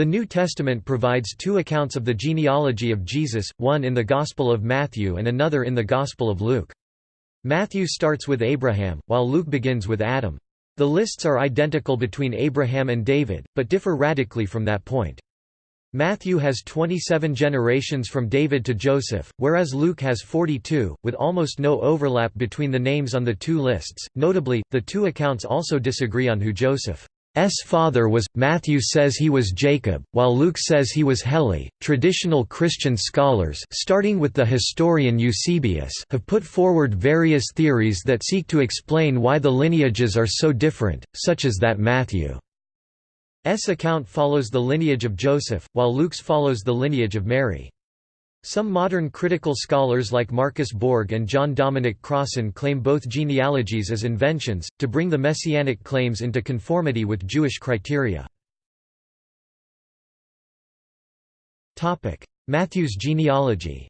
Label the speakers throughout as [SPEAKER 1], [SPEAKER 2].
[SPEAKER 1] The New Testament provides two accounts of the genealogy of Jesus, one in the Gospel of Matthew and another in the Gospel of Luke. Matthew starts with Abraham, while Luke begins with Adam. The lists are identical between Abraham and David, but differ radically from that point. Matthew has 27 generations from David to Joseph, whereas Luke has 42, with almost no overlap between the names on the two lists. Notably, the two accounts also disagree on who Joseph S father was. Matthew says he was Jacob, while Luke says he was Heli. Traditional Christian scholars, starting with the historian Eusebius, have put forward various theories that seek to explain why the lineages are so different, such as that Matthew's account follows the lineage of Joseph, while Luke's follows the lineage of Mary. Some modern critical scholars like Marcus Borg and John Dominic Crossan claim both genealogies as inventions, to bring the messianic claims into conformity with Jewish criteria. Matthew's genealogy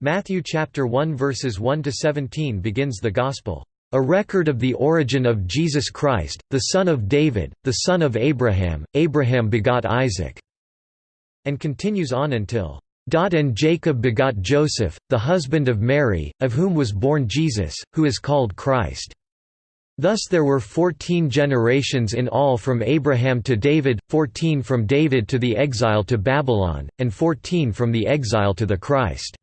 [SPEAKER 1] Matthew chapter 1 verses 1 to 17 begins the gospel a record of the origin of Jesus Christ, the son of David, the son of Abraham, Abraham begot Isaac", and continues on until, dot "...and Jacob begot Joseph, the husband of Mary, of whom was born Jesus, who is called Christ." Thus there were fourteen generations in all from Abraham to David, fourteen from David to the exile to Babylon, and fourteen from the exile to the Christ.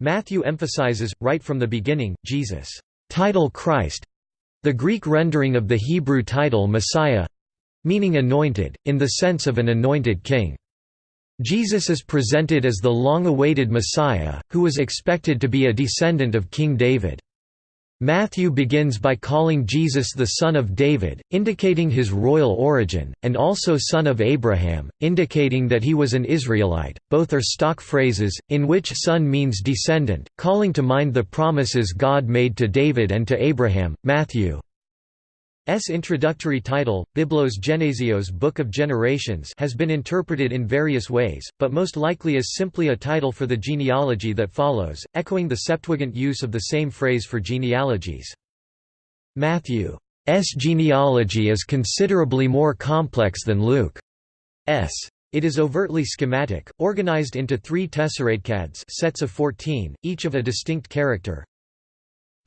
[SPEAKER 1] Matthew emphasizes, right from the beginning, Jesus' title Christ—the Greek rendering of the Hebrew title Messiah—meaning anointed, in the sense of an anointed king. Jesus is presented as the long-awaited Messiah, who was expected to be a descendant of King David. Matthew begins by calling Jesus the son of David, indicating his royal origin, and also son of Abraham, indicating that he was an Israelite. Both are stock phrases, in which son means descendant, calling to mind the promises God made to David and to Abraham. Matthew S introductory title, Biblos Genesios Book of Generations has been interpreted in various ways, but most likely as simply a title for the genealogy that follows, echoing the Septuagint use of the same phrase for genealogies. Matthew's genealogy is considerably more complex than Luke's. It is overtly schematic, organized into three tesseraktades sets of 14, each of a distinct character,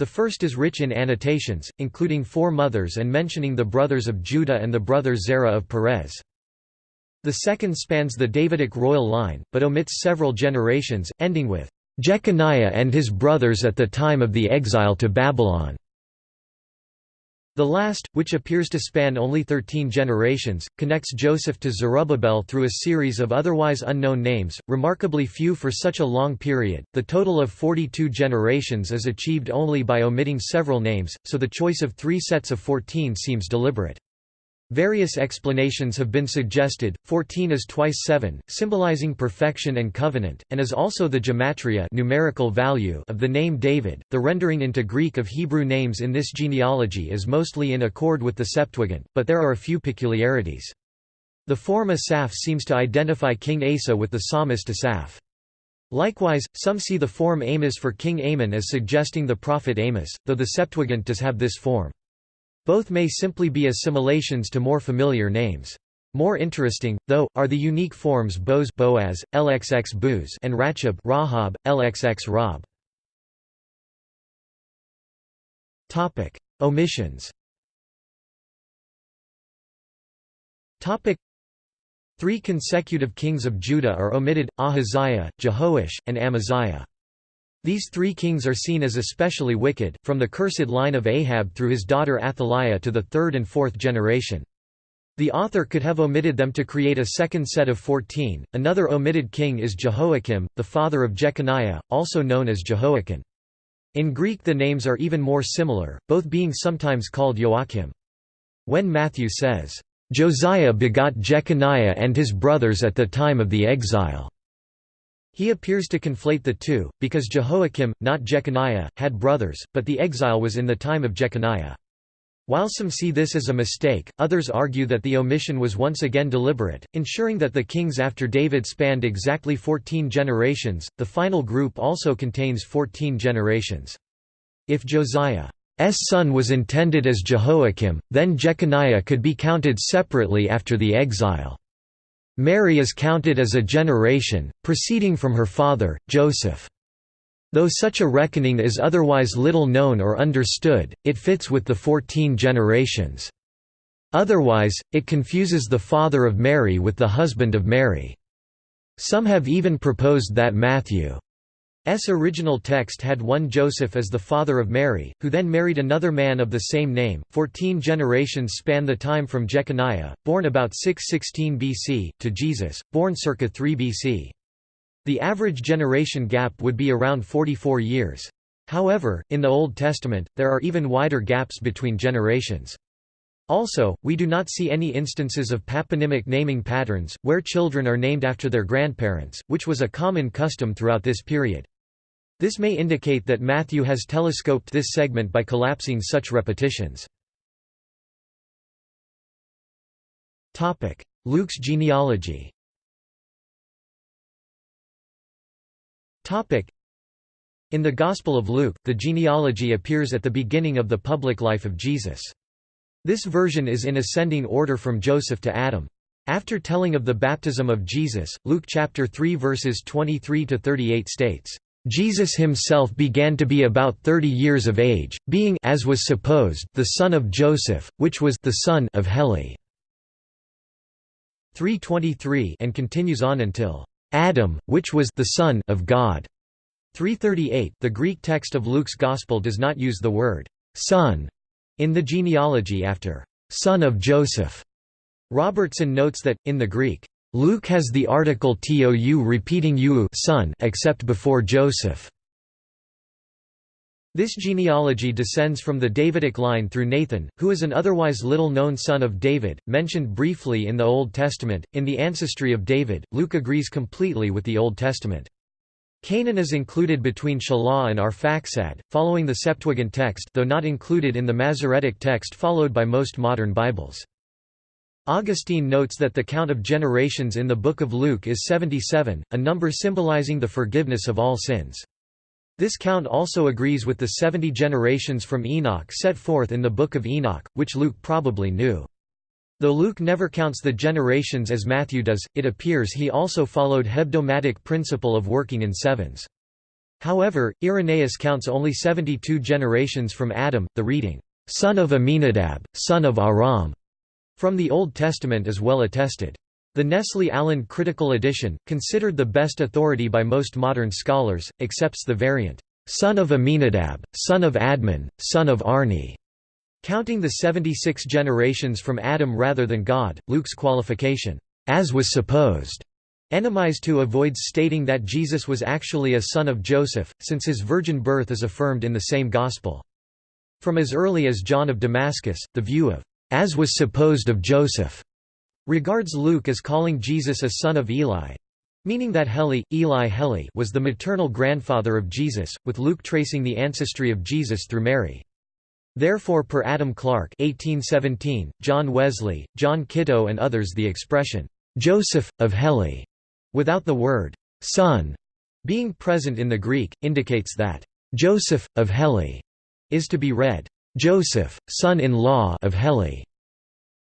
[SPEAKER 1] the first is rich in annotations, including four mothers and mentioning the brothers of Judah and the brother Zerah of Perez. The second spans the Davidic royal line, but omits several generations, ending with, "...Jeconiah and his brothers at the time of the exile to Babylon." The last, which appears to span only thirteen generations, connects Joseph to Zerubbabel through a series of otherwise unknown names, remarkably few for such a long period. The total of 42 generations is achieved only by omitting several names, so the choice of three sets of 14 seems deliberate. Various explanations have been suggested. 14 is twice 7, symbolizing perfection and covenant, and is also the gematria numerical value of the name David. The rendering into Greek of Hebrew names in this genealogy is mostly in accord with the Septuagint, but there are a few peculiarities. The form Asaph seems to identify King Asa with the psalmist Asaph. Likewise, some see the form Amos for King Amon as suggesting the prophet Amos, though the Septuagint does have this form. Both may simply be assimilations to more familiar names. More interesting, though, are the unique forms Boaz, Boaz LXX Booz and Rachab Rahab, LXX Rob. Topic: Omissions. Topic: Three consecutive kings of Judah are omitted: Ahaziah, Jehoash, and Amaziah. These three kings are seen as especially wicked, from the cursed line of Ahab through his daughter Athaliah to the third and fourth generation. The author could have omitted them to create a second set of fourteen. Another omitted king is Jehoiakim, the father of Jeconiah, also known as Jehoiachin. In Greek the names are even more similar, both being sometimes called Joachim. When Matthew says, "...Josiah begot Jeconiah and his brothers at the time of the exile," He appears to conflate the two, because Jehoiakim, not Jeconiah, had brothers, but the exile was in the time of Jeconiah. While some see this as a mistake, others argue that the omission was once again deliberate, ensuring that the kings after David spanned exactly 14 generations. The final group also contains 14 generations. If Josiah's son was intended as Jehoiakim, then Jeconiah could be counted separately after the exile. Mary is counted as a generation, proceeding from her father, Joseph. Though such a reckoning is otherwise little known or understood, it fits with the fourteen generations. Otherwise, it confuses the father of Mary with the husband of Mary. Some have even proposed that Matthew's original text had one Joseph as the father of Mary, who then married another man of the same name. Fourteen generations span the time from Jeconiah, born about 616 BC, to Jesus, born circa 3 BC. The average generation gap would be around 44 years. However, in the Old Testament, there are even wider gaps between generations. Also, we do not see any instances of patronymic naming patterns, where children are named after their grandparents, which was a common custom throughout this period. This may indicate that Matthew has telescoped this segment by collapsing such repetitions. Luke's genealogy In the Gospel of Luke, the genealogy appears at the beginning of the public life of Jesus. This version is in ascending order from Joseph to Adam. After telling of the baptism of Jesus, Luke chapter 3 verses 23 to 38 states, Jesus himself began to be about 30 years of age, being as was supposed the son of Joseph, which was the son of Heli. 323 and continues on until Adam, which was the son of God. 338 The Greek text of Luke's Gospel does not use the word son in the genealogy after, son of Joseph, Robertson notes that, in the Greek, Luke has the article tou repeating u son except before Joseph. This genealogy descends from the Davidic line through Nathan, who is an otherwise little-known son of David, mentioned briefly in the Old Testament. In the ancestry of David, Luke agrees completely with the Old Testament. Cainan is included between Shelah and Arphaxad, following the Septuagint text though not included in the Masoretic text followed by most modern Bibles. Augustine notes that the count of generations in the Book of Luke is 77, a number symbolizing the forgiveness of all sins. This count also agrees with the 70 generations from Enoch set forth in the Book of Enoch, which Luke probably knew. Though Luke never counts the generations as Matthew does, it appears he also followed hebdomadic principle of working in sevens. However, Irenaeus counts only 72 generations from Adam, the reading, son of Aminadab, son of Aram, from the Old Testament is well attested. The Nestle-Aland Critical Edition, considered the best authority by most modern scholars, accepts the variant, son of Aminadab, son of Admon, son of Arni, Counting the 76 generations from Adam rather than God, Luke's qualification, as was supposed, enemies to avoids stating that Jesus was actually a son of Joseph, since his virgin birth is affirmed in the same Gospel. From as early as John of Damascus, the view of, as was supposed of Joseph, regards Luke as calling Jesus a son of Eli, meaning that Heli, Eli Heli was the maternal grandfather of Jesus, with Luke tracing the ancestry of Jesus through Mary. Therefore per Adam Clarke 1817, John Wesley, John Kitto and others the expression, "'Joseph, of Heli' without the word "'son' being present in the Greek, indicates that "'Joseph, of Heli' is to be read, "'Joseph, son-in-law of Heli'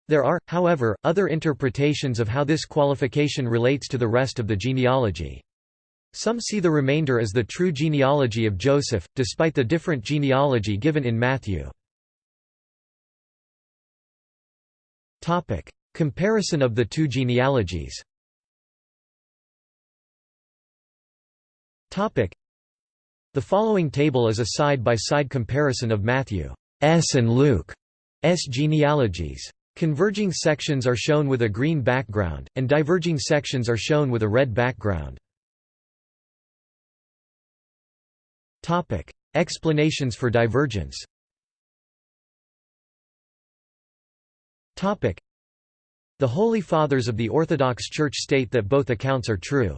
[SPEAKER 1] There are, however, other interpretations of how this qualification relates to the rest of the genealogy. Some see the remainder as the true genealogy of Joseph, despite the different genealogy given in Matthew. Topic: Comparison of the two genealogies. Topic: The following table is a side-by-side -side comparison of Matthew's and Luke's genealogies. Converging sections are shown with a green background, and diverging sections are shown with a red background. Topic: Explanations for divergence The Holy Fathers of the Orthodox Church state that both accounts are true.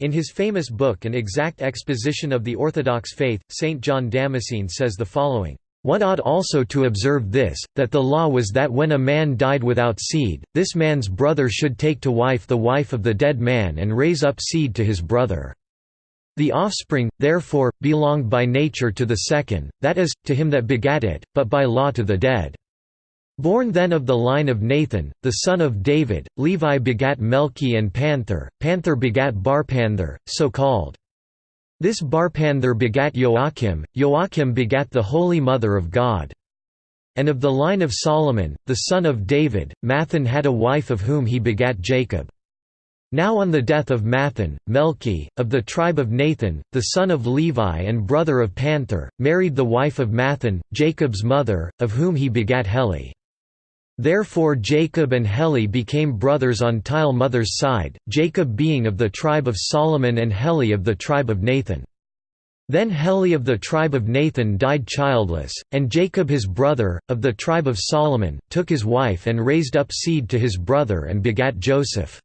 [SPEAKER 1] In his famous book An Exact Exposition of the Orthodox Faith, St. John Damascene says the following, "...one ought also to observe this, that the law was that when a man died without seed, this man's brother should take to wife the wife of the dead man and raise up seed to his brother." The offspring, therefore, belonged by nature to the second, that is, to him that begat it, but by law to the dead. Born then of the line of Nathan, the son of David, Levi begat Melchi and Panther, Panther begat Barpanther, so called. This Barpanther begat Joachim, Joachim begat the Holy Mother of God. And of the line of Solomon, the son of David, Matthan had a wife of whom he begat Jacob. Now on the death of Matthan, Melchi, of the tribe of Nathan, the son of Levi and brother of Panther, married the wife of Matthan, Jacob's mother, of whom he begat Heli. Therefore Jacob and Heli became brothers on Tile mother's side, Jacob being of the tribe of Solomon and Heli of the tribe of Nathan. Then Heli of the tribe of Nathan died childless, and Jacob his brother, of the tribe of Solomon, took his wife and raised up seed to his brother and begat Joseph.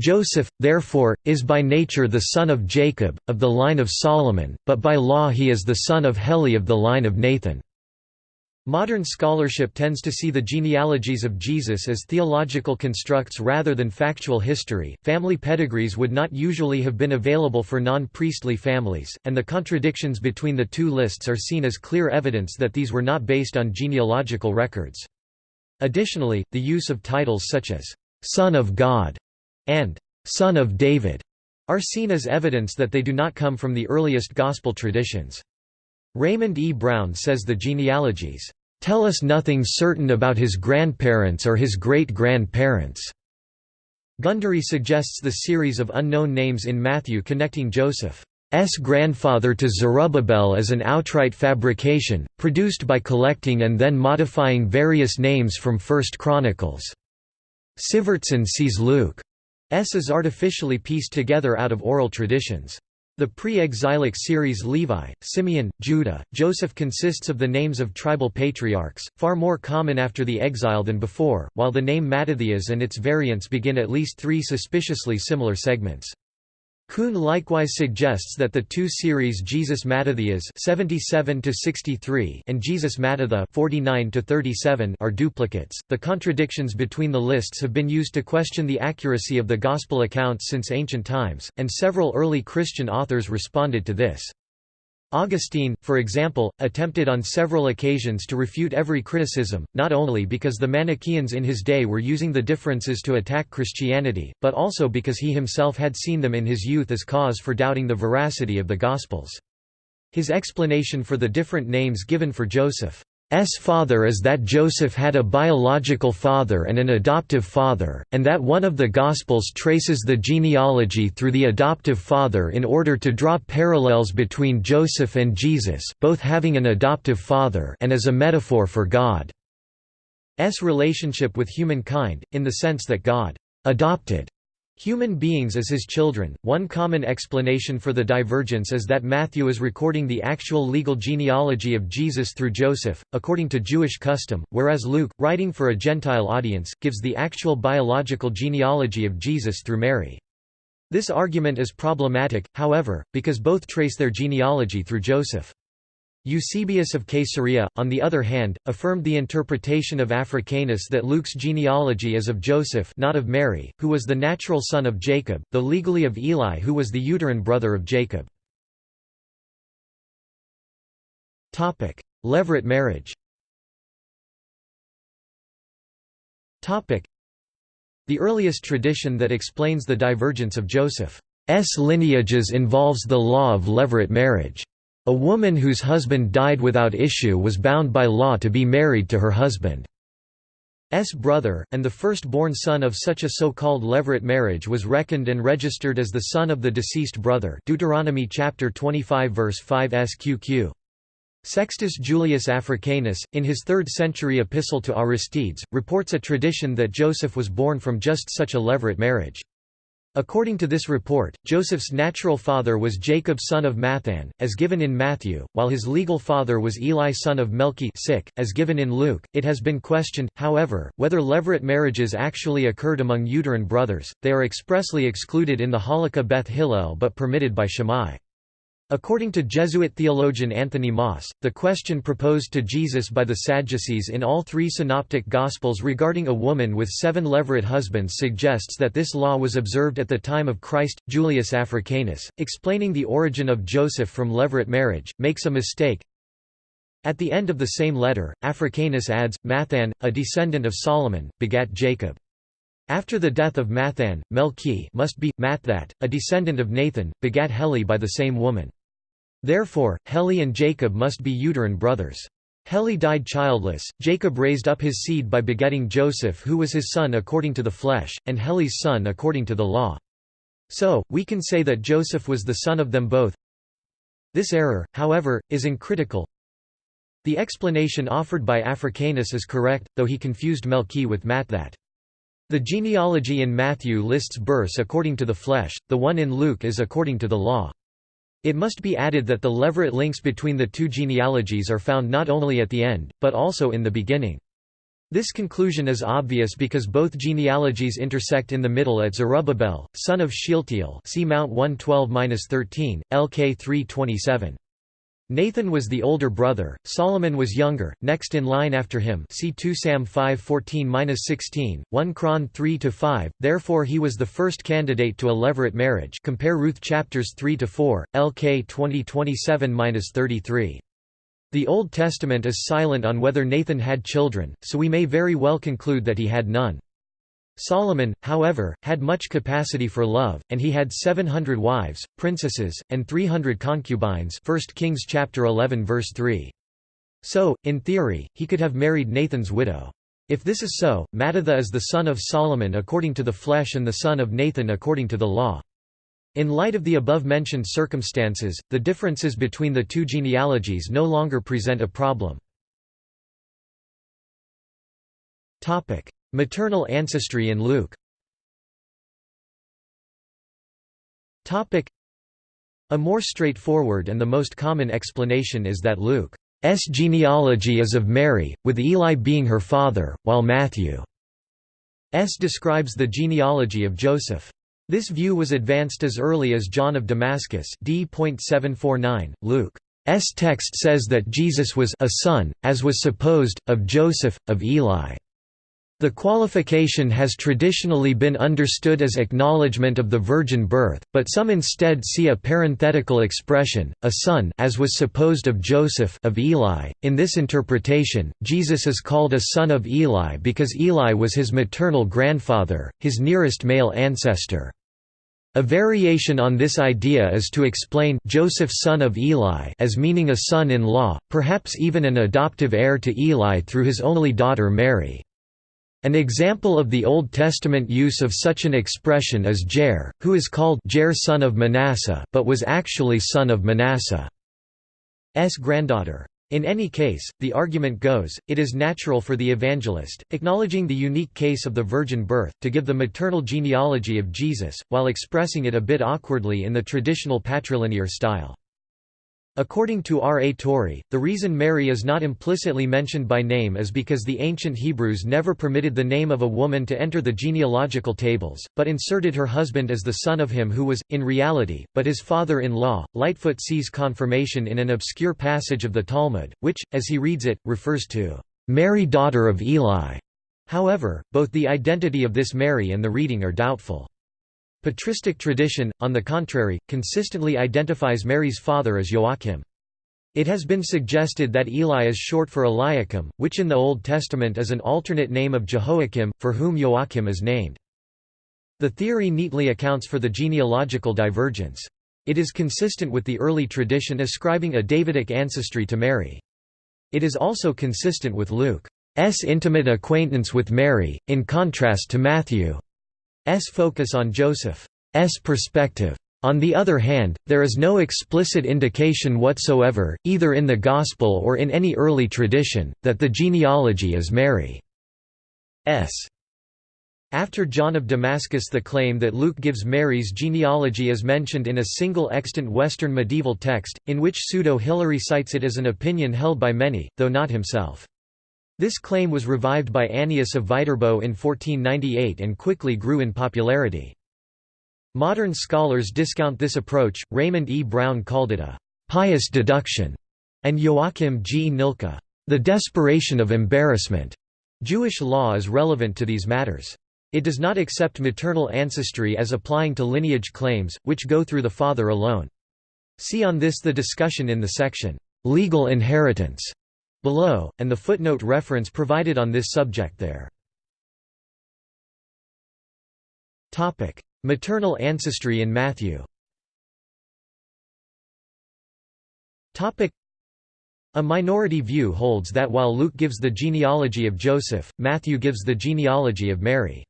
[SPEAKER 1] Joseph, therefore, is by nature the son of Jacob, of the line of Solomon, but by law he is the son of Heli of the line of Nathan. Modern scholarship tends to see the genealogies of Jesus as theological constructs rather than factual history. Family pedigrees would not usually have been available for non priestly families, and the contradictions between the two lists are seen as clear evidence that these were not based on genealogical records. Additionally, the use of titles such as Son of God and Son of David are seen as evidence that they do not come from the earliest Gospel traditions. Raymond E. Brown says the genealogies, "...tell us nothing certain about his grandparents or his great-grandparents." Gundry suggests the series of unknown names in Matthew connecting Joseph's grandfather to Zerubbabel as an outright fabrication, produced by collecting and then modifying various names from First Chronicles. Sivertson sees Luke's as artificially pieced together out of oral traditions. The pre-exilic series Levi, Simeon, Judah, Joseph consists of the names of tribal patriarchs, far more common after the exile than before, while the name Mattathias and its variants begin at least three suspiciously similar segments. Kuhn likewise suggests that the two series Jesus Mattathias 77 to 63 and Jesus Mattatha 49 to 37 are duplicates. The contradictions between the lists have been used to question the accuracy of the gospel accounts since ancient times, and several early Christian authors responded to this. Augustine, for example, attempted on several occasions to refute every criticism, not only because the Manichaeans in his day were using the differences to attack Christianity, but also because he himself had seen them in his youth as cause for doubting the veracity of the Gospels. His explanation for the different names given for Joseph S father is that Joseph had a biological father and an adoptive father, and that one of the Gospels traces the genealogy through the adoptive father in order to draw parallels between Joseph and Jesus both having an adoptive father and as a metaphor for God's relationship with humankind, in the sense that God adopted Human beings as his children. One common explanation for the divergence is that Matthew is recording the actual legal genealogy of Jesus through Joseph, according to Jewish custom, whereas Luke, writing for a Gentile audience, gives the actual biological genealogy of Jesus through Mary. This argument is problematic, however, because both trace their genealogy through Joseph. Eusebius of Caesarea, on the other hand, affirmed the interpretation of Africanus that Luke's genealogy is of Joseph not of Mary, who was the natural son of Jacob, though legally of Eli who was the uterine brother of Jacob. Levirate marriage The earliest tradition that explains the divergence of Joseph's lineages involves the law of levirate marriage. A woman whose husband died without issue was bound by law to be married to her husband's brother, and the first-born son of such a so-called levirate marriage was reckoned and registered as the son of the deceased brother Deuteronomy chapter 25 verse 5 sqq. Sextus Julius Africanus, in his 3rd century epistle to Aristides, reports a tradition that Joseph was born from just such a levirate marriage. According to this report, Joseph's natural father was Jacob son of Matthan, as given in Matthew, while his legal father was Eli son of Melchi as given in Luke. It has been questioned, however, whether levirate marriages actually occurred among uterine brothers, they are expressly excluded in the Halakha Beth Hillel but permitted by Shammai. According to Jesuit theologian Anthony Maas, the question proposed to Jesus by the Sadducees in all three synoptic Gospels regarding a woman with seven levirate husbands suggests that this law was observed at the time of Christ. Julius Africanus, explaining the origin of Joseph from levirate marriage, makes a mistake. At the end of the same letter, Africanus adds, Mathan, a descendant of Solomon, begat Jacob. After the death of Mathan, Melchi must be, Mathat, a descendant of Nathan, begat Heli by the same woman. Therefore, Heli and Jacob must be uterine brothers. Heli died childless, Jacob raised up his seed by begetting Joseph who was his son according to the flesh, and Heli's son according to the law. So, we can say that Joseph was the son of them both. This error, however, is uncritical. The explanation offered by Africanus is correct, though he confused Melchi with Mathat. The genealogy in Matthew lists births according to the flesh, the one in Luke is according to the law. It must be added that the levirate links between the two genealogies are found not only at the end, but also in the beginning. This conclusion is obvious because both genealogies intersect in the middle at Zerubbabel, son of Shealtiel see Mount 112-13, LK 327. Nathan was the older brother, Solomon was younger, next in line after him see 2 Sam 5:14-16, 1 Chron 3-5, therefore he was the first candidate to a levirate marriage compare Ruth chapters 3-4, LK 20:27-33. The Old Testament is silent on whether Nathan had children, so we may very well conclude that he had none. Solomon, however, had much capacity for love, and he had 700 wives, princesses, and 300 concubines 1 Kings chapter 11 verse 3. So, in theory, he could have married Nathan's widow. If this is so, Mattatha is the son of Solomon according to the flesh and the son of Nathan according to the law. In light of the above-mentioned circumstances, the differences between the two genealogies no longer present a problem. Maternal ancestry in Luke A more straightforward and the most common explanation is that Luke's genealogy is of Mary, with Eli being her father, while Matthew's describes the genealogy of Joseph. This view was advanced as early as John of Damascus d.749. Luke's text says that Jesus was a son, as was supposed, of Joseph, of Eli. The qualification has traditionally been understood as acknowledgement of the virgin birth, but some instead see a parenthetical expression, a son as was supposed of Joseph of Eli. In this interpretation, Jesus is called a son of Eli because Eli was his maternal grandfather, his nearest male ancestor. A variation on this idea is to explain Joseph son of Eli as meaning a son-in-law, perhaps even an adoptive heir to Eli through his only daughter Mary. An example of the Old Testament use of such an expression is Jair, who is called Jair son of Manasseh but was actually son of Manasseh's granddaughter. In any case, the argument goes, it is natural for the evangelist, acknowledging the unique case of the virgin birth, to give the maternal genealogy of Jesus, while expressing it a bit awkwardly in the traditional patrilinear style. According to R. A. Torrey, the reason Mary is not implicitly mentioned by name is because the ancient Hebrews never permitted the name of a woman to enter the genealogical tables, but inserted her husband as the son of him who was, in reality, but his father-in-law. Lightfoot sees confirmation in an obscure passage of the Talmud, which, as he reads it, refers to Mary daughter of Eli. However, both the identity of this Mary and the reading are doubtful. Patristic tradition, on the contrary, consistently identifies Mary's father as Joachim. It has been suggested that Eli is short for Eliakim, which in the Old Testament is an alternate name of Jehoiakim, for whom Joachim is named. The theory neatly accounts for the genealogical divergence. It is consistent with the early tradition ascribing a Davidic ancestry to Mary. It is also consistent with Luke's intimate acquaintance with Mary, in contrast to Matthew. S focus on Joseph's perspective. On the other hand, there is no explicit indication whatsoever, either in the Gospel or in any early tradition, that the genealogy is Mary's. After John of Damascus the claim that Luke gives Mary's genealogy is mentioned in a single extant Western medieval text, in which Pseudo-Hilary cites it as an opinion held by many, though not himself. This claim was revived by Annius of Viterbo in 1498 and quickly grew in popularity. Modern scholars discount this approach, Raymond E. Brown called it a «pious deduction», and Joachim Gnilka, «the desperation of embarrassment». Jewish law is relevant to these matters. It does not accept maternal ancestry as applying to lineage claims, which go through the father alone. See on this the discussion in the section, "'Legal Inheritance' below, and the footnote reference provided on this subject there. Maternal ancestry in Matthew a minority view holds that while Luke gives the genealogy of Joseph, Matthew gives the genealogy of Mary.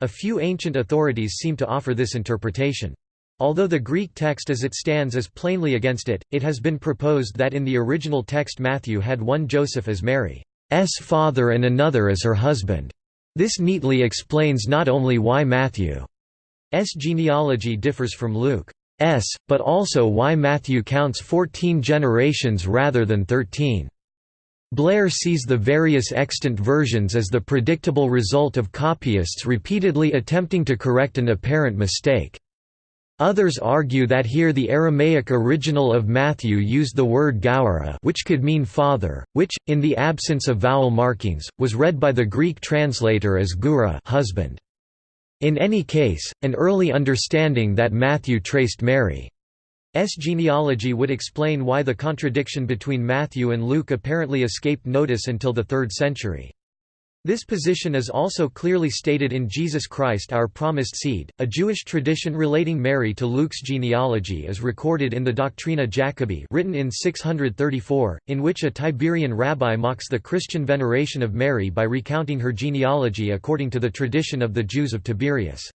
[SPEAKER 1] A few ancient authorities seem to offer this interpretation. Although the Greek text as it stands is plainly against it, it has been proposed that in the original text Matthew had one Joseph as Mary's father and another as her husband. This neatly explains not only why Matthew's genealogy differs from Luke's, but also why Matthew counts 14 generations rather than 13. Blair sees the various extant versions as the predictable result of copyists repeatedly attempting to correct an apparent mistake. Others argue that here the Aramaic original of Matthew used the word gaura which could mean father, which, in the absence of vowel markings, was read by the Greek translator as gura husband. In any case, an early understanding that Matthew traced Mary's genealogy would explain why the contradiction between Matthew and Luke apparently escaped notice until the 3rd century. This position is also clearly stated in Jesus Christ our Promised Seed. A Jewish tradition relating Mary to Luke's genealogy is recorded in the Doctrina Jacobi written in 634, in which a Tiberian rabbi mocks the Christian veneration of Mary by recounting her genealogy according to the tradition of the Jews of Tiberias.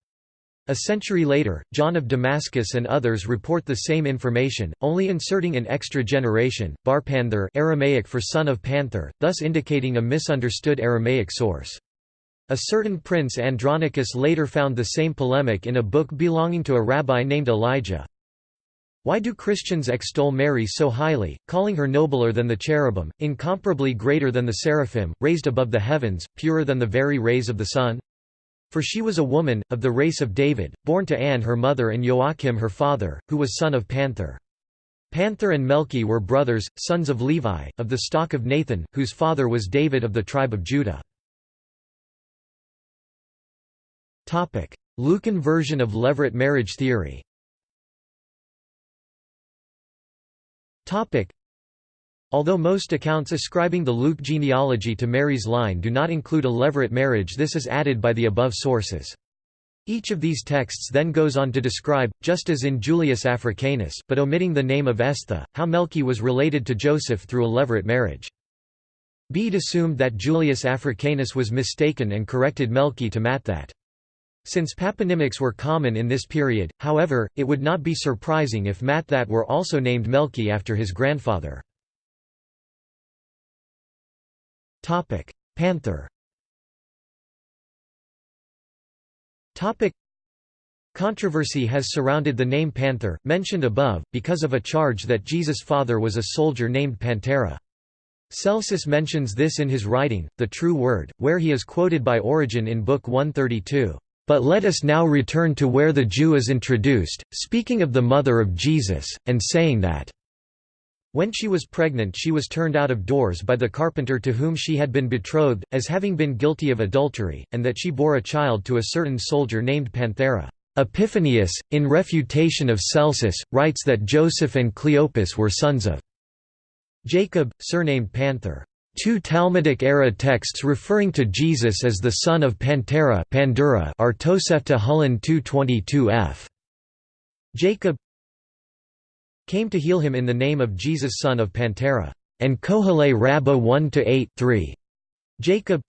[SPEAKER 1] A century later, John of Damascus and others report the same information, only inserting an extra generation, bar panther Aramaic for son of panther, thus indicating a misunderstood Aramaic source. A certain prince Andronicus later found the same polemic in a book belonging to a rabbi named Elijah. Why do Christians extol Mary so highly, calling her nobler than the cherubim, incomparably greater than the seraphim, raised above the heavens, purer than the very rays of the sun? For she was a woman, of the race of David, born to Anne her mother and Joachim her father, who was son of Panther. Panther and Melchi were brothers, sons of Levi, of the stock of Nathan, whose father was David of the tribe of Judah. Lucan version of Levirate marriage theory Although most accounts ascribing the Luke genealogy to Mary's line do not include a levirate marriage this is added by the above sources. Each of these texts then goes on to describe, just as in Julius Africanus, but omitting the name of Estha, how Melchi was related to Joseph through a levirate marriage. Bede assumed that Julius Africanus was mistaken and corrected Melchi to Matthat. Since patronymics were common in this period, however, it would not be surprising if Matthat were also named Melchi after his grandfather. Topic: Panther. Topic: Controversy has surrounded the name Panther, mentioned above, because of a charge that Jesus' father was a soldier named Pantera. Celsus mentions this in his writing, The True Word, where he is quoted by Origen in Book 132. But let us now return to where the Jew is introduced, speaking of the mother of Jesus, and saying that when she was pregnant she was turned out of doors by the carpenter to whom she had been betrothed, as having been guilty of adultery, and that she bore a child to a certain soldier named Panthera. Epiphanius, in refutation of Celsus, writes that Joseph and Cleopas were sons of Jacob, surnamed Panther. Two Talmudic-era texts referring to Jesus as the son of Pantera Pandura are Tosefta Hulin 222 f. Jacob came to heal him in the name of Jesus son of Pantera, and Kohelet Rabbah 1–8 Jacob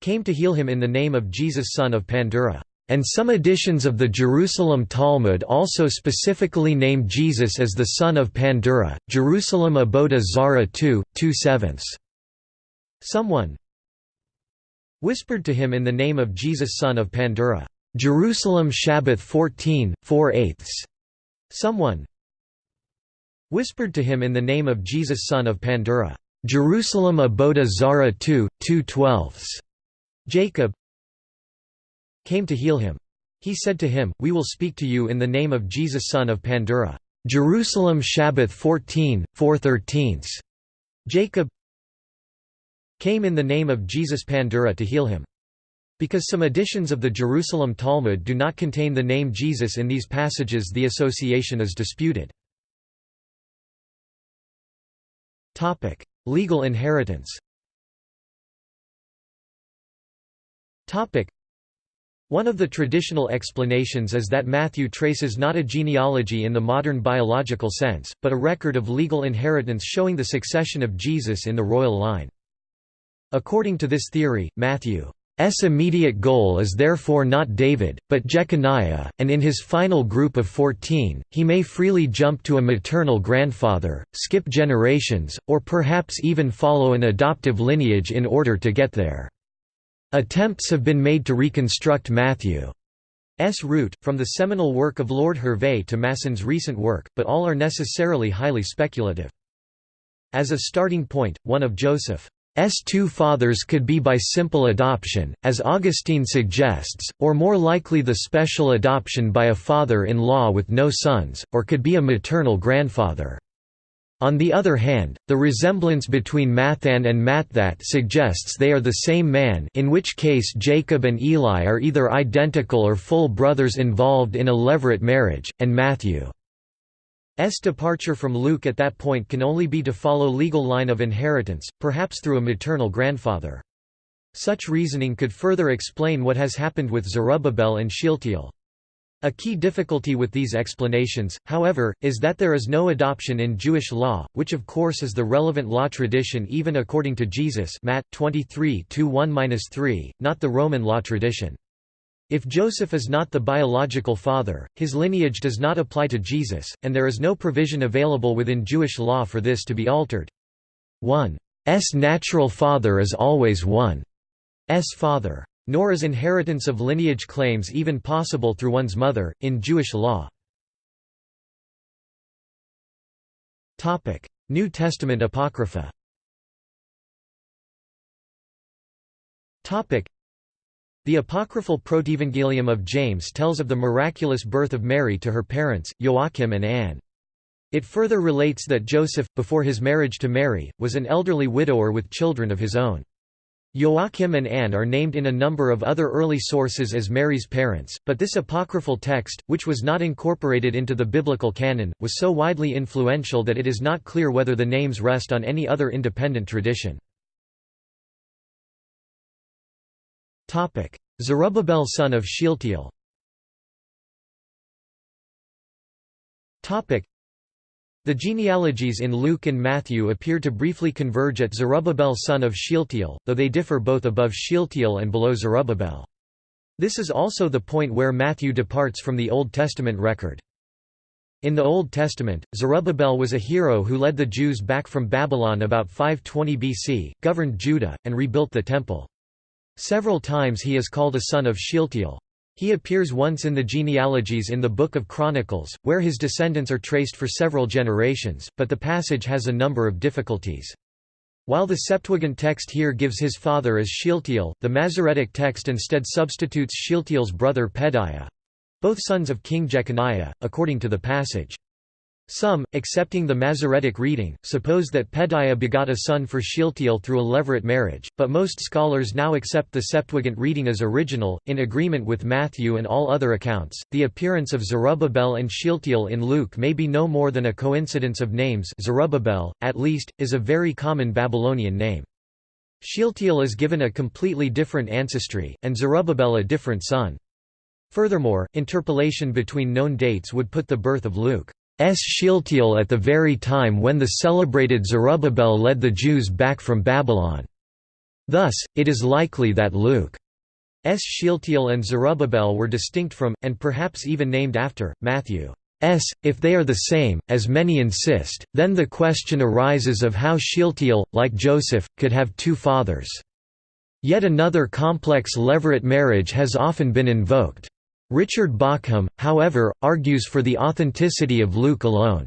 [SPEAKER 1] came to heal him in the name of Jesus son of Pandura. And some editions of the Jerusalem Talmud also specifically name Jesus as the son of Pandura, Jerusalem Aboda Zara 2, 2 sevenths. Someone whispered to him in the name of Jesus son of Pandura, Jerusalem Shabbath 14, 4 eighths. Someone whispered to him in the name of Jesus son of Pandura, Jerusalem Aboda Zara 2, 2 twelfths. Jacob came to heal him. He said to him, We will speak to you in the name of Jesus son of Pandura. Jerusalem Shabbath 14, 413. Jacob came in the name of Jesus Pandura to heal him. Because some editions of the Jerusalem Talmud do not contain the name Jesus in these passages the association is disputed. Legal inheritance one of the traditional explanations is that Matthew traces not a genealogy in the modern biological sense, but a record of legal inheritance showing the succession of Jesus in the royal line. According to this theory, Matthew's immediate goal is therefore not David, but Jeconiah, and in his final group of fourteen, he may freely jump to a maternal grandfather, skip generations, or perhaps even follow an adoptive lineage in order to get there. Attempts have been made to reconstruct Matthew's route, from the seminal work of Lord Hervey to Masson's recent work, but all are necessarily highly speculative. As a starting point, one of Joseph's two fathers could be by simple adoption, as Augustine suggests, or more likely the special adoption by a father-in-law with no sons, or could be a maternal grandfather. On the other hand, the resemblance between Mathan and Mathat suggests they are the same man in which case Jacob and Eli are either identical or full brothers involved in a levirate marriage, and Matthew's departure from Luke at that point can only be to follow legal line of inheritance, perhaps through a maternal grandfather. Such reasoning could further explain what has happened with Zerubbabel and Shealtiel. A key difficulty with these explanations, however, is that there is no adoption in Jewish law, which of course is the relevant law tradition even according to Jesus Matt 23 not the Roman law tradition. If Joseph is not the biological father, his lineage does not apply to Jesus, and there is no provision available within Jewish law for this to be altered. One's natural father is always one's father. Nor is inheritance of lineage claims even possible through one's mother, in Jewish law. New Testament Apocrypha the apocryphal Protevangelium of James tells of the miraculous birth of Mary to her parents, Joachim and Anne. It further relates that Joseph, before his marriage to Mary, was an elderly widower with children of his own. Joachim and Anne are named in a number of other early sources as Mary's parents, but this apocryphal text, which was not incorporated into the biblical canon, was so widely influential that it is not clear whether the names rest on any other independent tradition. Zerubbabel son of Shealtiel the genealogies in Luke and Matthew appear to briefly converge at Zerubbabel son of Shealtiel, though they differ both above Shealtiel and below Zerubbabel. This is also the point where Matthew departs from the Old Testament record. In the Old Testament, Zerubbabel was a hero who led the Jews back from Babylon about 520 BC, governed Judah, and rebuilt the Temple. Several times he is called a son of Shealtiel. He appears once in the genealogies in the Book of Chronicles, where his descendants are traced for several generations, but the passage has a number of difficulties. While the Septuagint text here gives his father as Shealtiel, the Masoretic text instead substitutes Shealtiel's brother Pedaiah—both sons of King Jeconiah, according to the passage. Some, accepting the Masoretic reading, suppose that Pedaiah begot a son for Shealtiel through a levirate marriage, but most scholars now accept the Septuagint reading as original, in agreement with Matthew and all other accounts. The appearance of Zerubbabel and Shealtiel in Luke may be no more than a coincidence of names. Zerubbabel, at least, is a very common Babylonian name. Shealtiel is given a completely different ancestry, and Zerubbabel a different son. Furthermore, interpolation between known dates would put the birth of Luke. Shealtiel at the very time when the celebrated Zerubbabel led the Jews back from Babylon. Thus, it is likely that Luke's Shealtiel and Zerubbabel were distinct from, and perhaps even named after, Matthew. S. If they are the same, as many insist, then the question arises of how Shealtiel, like Joseph, could have two fathers. Yet another complex levirate marriage has often been invoked. Richard Bauckham, however, argues for the authenticity of Luke alone.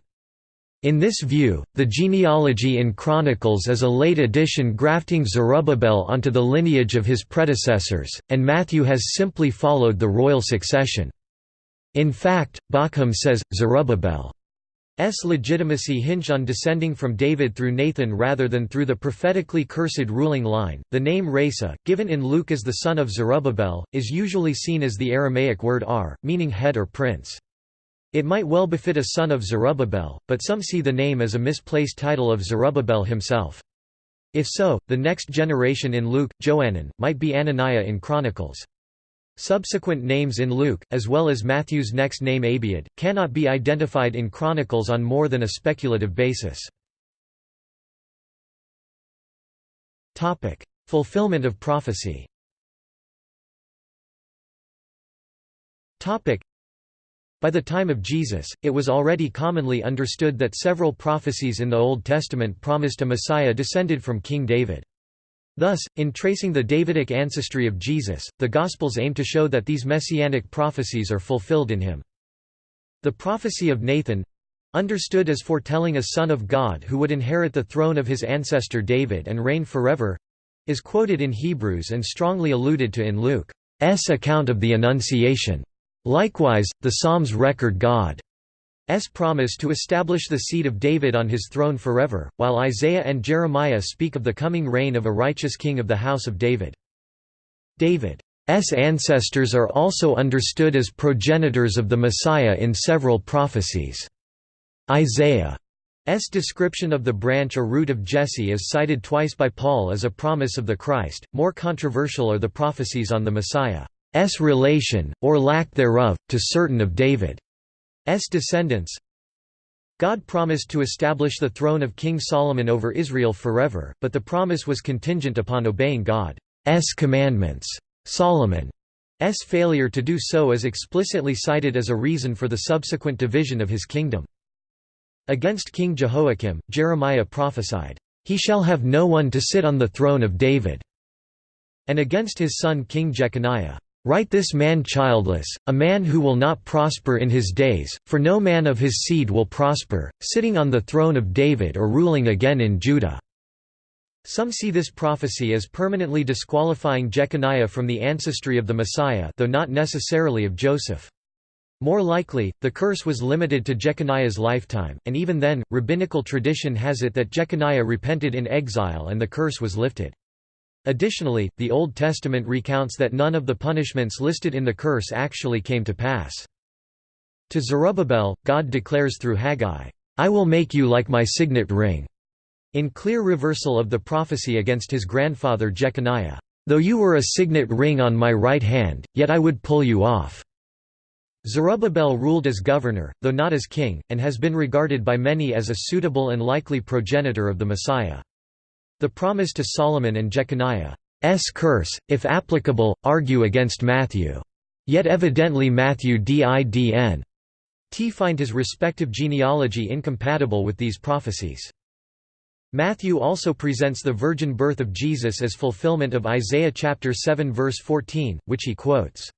[SPEAKER 1] In this view, the genealogy in Chronicles is a late addition grafting Zerubbabel onto the lineage of his predecessors, and Matthew has simply followed the royal succession. In fact, Bauckham says, Zerubbabel's legitimacy hinged on descending from David through Nathan rather than through the prophetically cursed ruling line. The name Rhesa, given in Luke as the son of Zerubbabel, is usually seen as the Aramaic word ar, meaning head or prince. It might well befit a son of Zerubbabel, but some see the name as a misplaced title of Zerubbabel himself. If so, the next generation in Luke, Joanan, might be Ananiah in Chronicles. Subsequent names in Luke, as well as Matthew's next name Abiud, cannot be identified in Chronicles on more than a speculative basis. Fulfillment of prophecy by the time of Jesus, it was already commonly understood that several prophecies in the Old Testament promised a Messiah descended from King David. Thus, in tracing the Davidic ancestry of Jesus, the Gospels aim to show that these messianic prophecies are fulfilled in him. The prophecy of Nathan—understood as foretelling a son of God who would inherit the throne of his ancestor David and reign forever—is quoted in Hebrews and strongly alluded to in Luke's account of the Annunciation. Likewise, the Psalms record God's promise to establish the seed of David on his throne forever, while Isaiah and Jeremiah speak of the coming reign of a righteous king of the house of David. David's ancestors are also understood as progenitors of the Messiah in several prophecies. Isaiah's description of the branch or root of Jesse is cited twice by Paul as a promise of the Christ. More controversial are the prophecies on the Messiah. S relation, or lack thereof, to certain of David's descendants God promised to establish the throne of King Solomon over Israel forever, but the promise was contingent upon obeying God's commandments. Solomon's failure to do so is explicitly cited as a reason for the subsequent division of his kingdom. Against King Jehoiakim, Jeremiah prophesied, "...he shall have no one to sit on the throne of David." And against his son King Jeconiah, Write this man childless, a man who will not prosper in his days, for no man of his seed will prosper, sitting on the throne of David or ruling again in Judah." Some see this prophecy as permanently disqualifying Jeconiah from the ancestry of the Messiah though not necessarily of Joseph. More likely, the curse was limited to Jeconiah's lifetime, and even then, rabbinical tradition has it that Jeconiah repented in exile and the curse was lifted. Additionally, the Old Testament recounts that none of the punishments listed in the curse actually came to pass. To Zerubbabel, God declares through Haggai, "'I will make you like my signet ring' in clear reversal of the prophecy against his grandfather Jeconiah, "'Though you were a signet ring on my right hand, yet I would pull you off.' Zerubbabel ruled as governor, though not as king, and has been regarded by many as a suitable and likely progenitor of the Messiah. The promise to Solomon and Jeconiah's curse, if applicable, argue against Matthew. Yet evidently Matthew didn't find his respective genealogy incompatible with these prophecies. Matthew also presents the virgin birth of Jesus as fulfillment of Isaiah chapter 7 verse 14, which he quotes.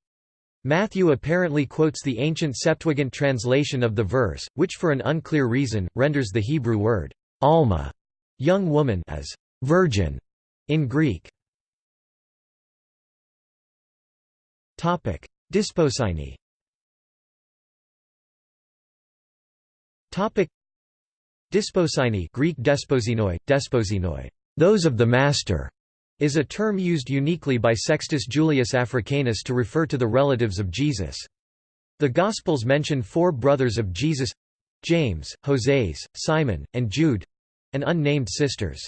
[SPEAKER 1] Matthew apparently quotes the ancient Septuagint translation of the verse, which for an unclear reason, renders the Hebrew word, alma, young woman as Virgin in Greek. Topic: Desposyni. Topic: Desposyni Greek desposinoi, desposinoi, those of the master, is a term used uniquely by Sextus Julius Africanus to refer to the relatives of Jesus. The Gospels mention four brothers of Jesus James, Hoseas, Simon, and Jude and unnamed sisters.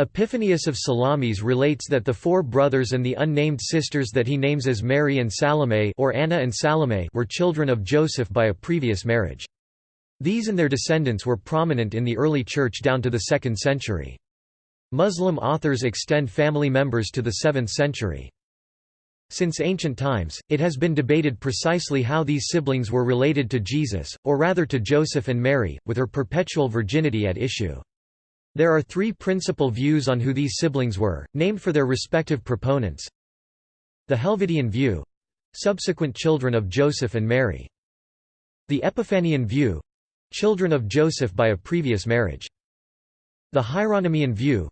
[SPEAKER 1] Epiphanius of Salamis relates that the four brothers and the unnamed sisters that he names as Mary and Salome or Anna and Salome were children of Joseph by a previous marriage. These and their descendants were prominent in the early church down to the 2nd century. Muslim authors extend family members to the 7th century. Since ancient times, it has been debated precisely how these siblings were related to Jesus, or rather to Joseph and Mary, with her perpetual virginity at issue. There are three principal views on who these siblings were, named for their respective proponents. The Helvidian view—subsequent children of Joseph and Mary. The Epiphanian view children of Joseph by a previous marriage. The Hieronymian view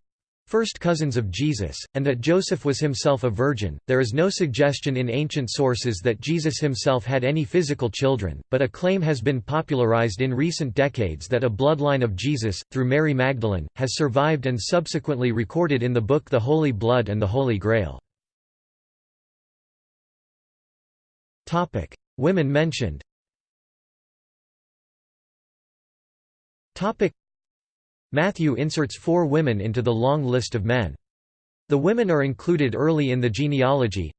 [SPEAKER 1] first cousins of Jesus, and that Joseph was himself a virgin. There is no suggestion in ancient sources that Jesus himself had any physical children, but a claim has been popularized in recent decades that a bloodline of Jesus, through Mary Magdalene, has survived and subsequently recorded in the book The Holy Blood and the Holy Grail. Women mentioned Matthew inserts four women into the long list of men. The women are included early in the genealogy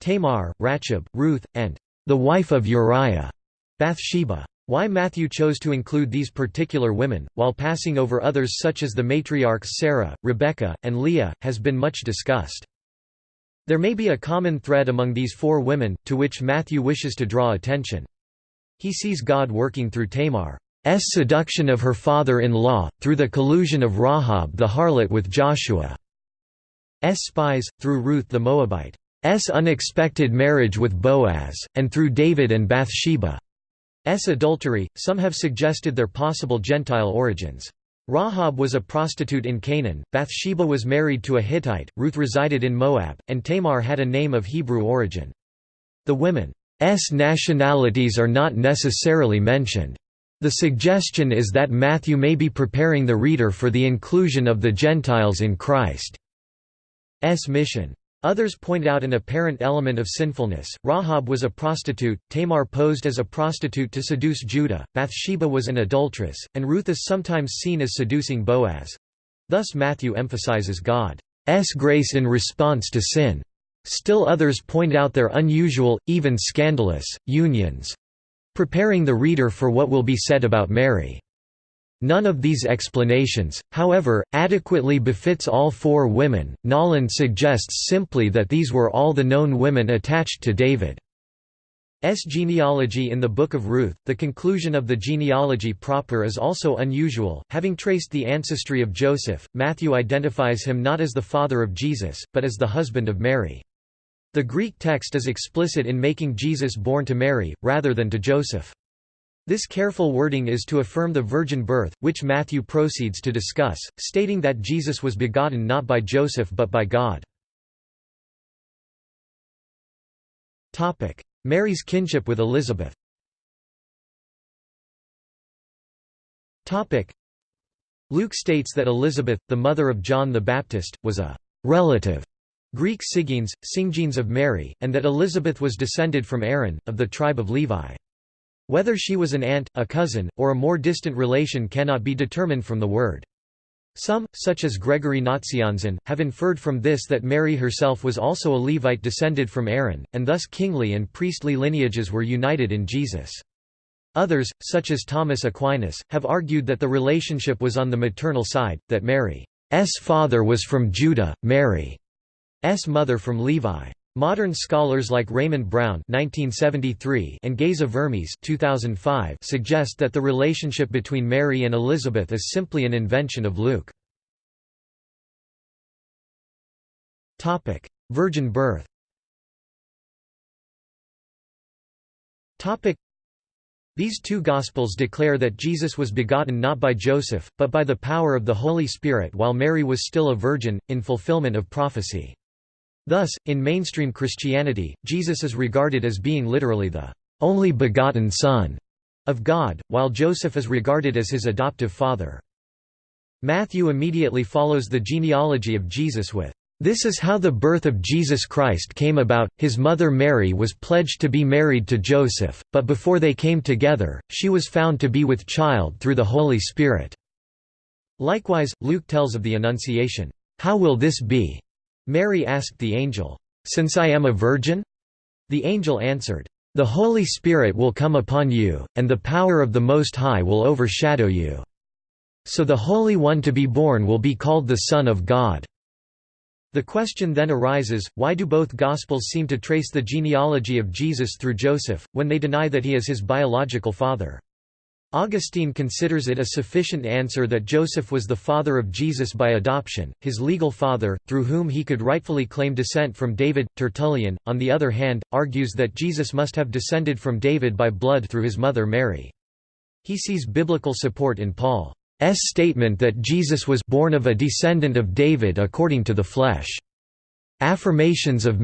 [SPEAKER 1] Tamar, Rahab, Ruth, and the wife of Uriah, Bathsheba. Why Matthew chose to include these particular women, while passing over others such as the matriarchs Sarah, Rebekah, and Leah, has been much discussed. There may be a common thread among these four women, to which Matthew wishes to draw attention. He sees God working through Tamar. S seduction of her father-in-law, through the collusion of Rahab the harlot with Joshua's spies, through Ruth the Moabite. S unexpected marriage with Boaz, and through David and Bathsheba. S. adultery, some have suggested their possible Gentile origins. Rahab was a prostitute in Canaan, Bathsheba was married to a Hittite, Ruth resided in Moab, and Tamar had a name of Hebrew origin. The women's nationalities are not necessarily mentioned. The suggestion is that Matthew may be preparing the reader for the inclusion of the Gentiles in Christ's mission. Others point out an apparent element of sinfulness. Rahab was a prostitute, Tamar posed as a prostitute to seduce Judah, Bathsheba was an adulteress, and Ruth is sometimes seen as seducing Boaz. Thus Matthew emphasizes God's grace in response to sin. Still others point out their unusual, even scandalous, unions preparing the reader for what will be said about Mary. None of these explanations, however, adequately befits all four women. Nolan suggests simply that these were all the known women attached to David's genealogy in the Book of Ruth. The conclusion of the genealogy proper is also unusual. Having traced the ancestry of Joseph, Matthew identifies him not as the father of Jesus, but as the husband of Mary. The Greek text is explicit in making Jesus born to Mary, rather than to Joseph. This careful wording is to affirm the virgin birth, which Matthew proceeds to discuss, stating that Jesus was begotten not by Joseph but by God. Mary's kinship with Elizabeth Luke states that Elizabeth, the mother of John the Baptist, was a relative Greek Sigines, Singines of Mary, and that Elizabeth was descended from Aaron, of the tribe of Levi. Whether she was an aunt, a cousin, or a more distant relation cannot be determined from the word. Some, such as Gregory Nazianzen, have inferred from this that Mary herself was also a Levite descended from Aaron, and thus kingly and priestly lineages were united in Jesus. Others, such as Thomas Aquinas, have argued that the relationship was on the maternal side, that Mary's father was from Judah, Mary. Mother from Levi. Modern scholars like Raymond Brown (1973) and Geza Vermes (2005) suggest that the relationship between Mary and Elizabeth is simply an invention of Luke. Topic: Virgin birth. Topic: These two Gospels declare that Jesus was begotten not by Joseph, but by the power of the Holy Spirit while Mary was still a virgin, in fulfillment of prophecy. Thus, in mainstream Christianity, Jesus is regarded as being literally the only begotten Son of God, while Joseph is regarded as his adoptive father. Matthew immediately follows the genealogy of Jesus with, "...this is how the birth of Jesus Christ came about, his mother Mary was pledged to be married to Joseph, but before they came together, she was found to be with child through the Holy Spirit." Likewise, Luke tells of the Annunciation, "...how will this be?" Mary asked the angel, "'Since I am a virgin?' The angel answered, "'The Holy Spirit will come upon you, and the power of the Most High will overshadow you. So the Holy One to be born will be called the Son of God.'" The question then arises, why do both Gospels seem to trace the genealogy of Jesus through Joseph, when they deny that he is his biological father? Augustine considers it a sufficient answer that Joseph was the father of Jesus by adoption, his legal father, through whom he could rightfully claim descent from David. Tertullian, on the other hand, argues that Jesus must have descended from David by blood through his mother Mary. He sees biblical support in Paul's statement that Jesus was born of a descendant of David according to the flesh. Affirmations of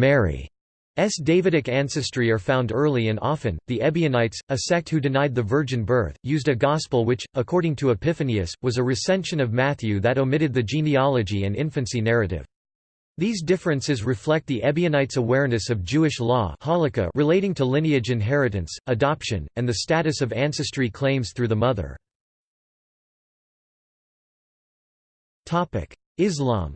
[SPEAKER 1] Mary's Davidic ancestry are found early and often. The Ebionites, a sect who denied the virgin birth, used a gospel which, according to Epiphanius, was a recension of Matthew that omitted the genealogy and infancy narrative. These differences reflect the Ebionites' awareness of Jewish law relating to lineage inheritance, adoption, and the status of ancestry claims through the mother. Islam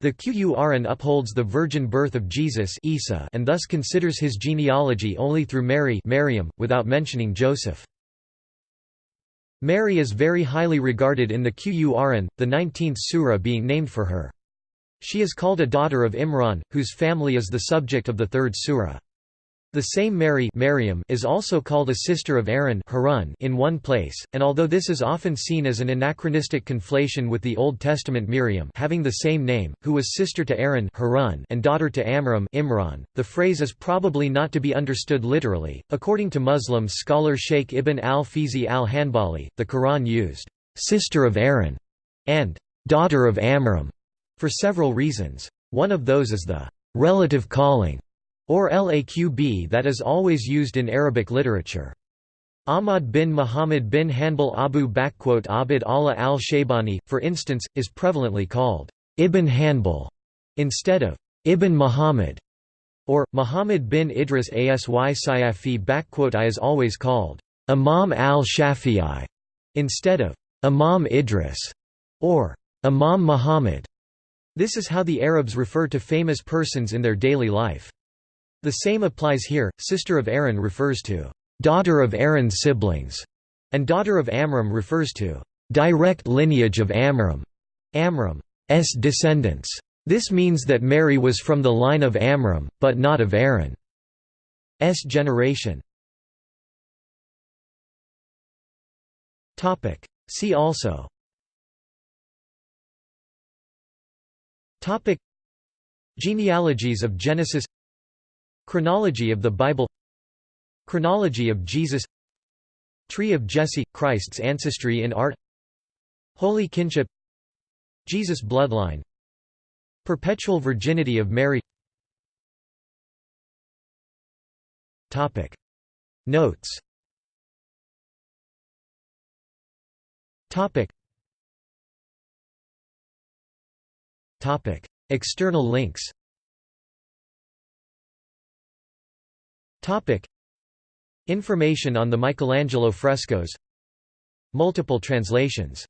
[SPEAKER 1] the Qur'an upholds the virgin birth of Jesus Isa and thus considers his genealogy only through Mary Maryam, without mentioning Joseph. Mary is very highly regarded in the Qur'an, the 19th surah being named for her. She is called a daughter of Imran, whose family is the subject of the third surah. The same Mary Maryam is also called a sister of Aaron Harun in one place, and although this is often seen as an anachronistic conflation with the Old Testament Miriam having the same name, who was sister to Aaron Harun and daughter to Amram Imran, the phrase is probably not to be understood literally. According to Muslim scholar Sheikh Ibn al-Fizi al-Hanbali, the Quran used «sister of Aaron» and «daughter of Amram» for several reasons. One of those is the «relative calling» or laqb that is always used in Arabic literature. Ahmad bin Muhammad bin Hanbal Abu Abd Allah al-Shaybani, for instance, is prevalently called Ibn Hanbal instead of Ibn Muhammad, or Muhammad bin Idris Asy Sayafi I is always called Imam al-Shafi'i instead of Imam Idris or Imam Muhammad. This is how the Arabs refer to famous persons in their daily life. The same applies here. Sister of Aaron refers to daughter of Aaron's siblings, and daughter of Amram refers to direct lineage of Amram, Amram's descendants. This means that Mary was from the line of Amram, but not of Aaron's generation. See also Genealogies of Genesis Chronology of the Bible. Chronology of Jesus. Tree of Jesse – Christ's ancestry in art. Holy kinship. Jesus bloodline. Perpetual virginity of Mary. Topic. Notes. Topic. Topic. External links Topic. Information on the Michelangelo frescoes Multiple translations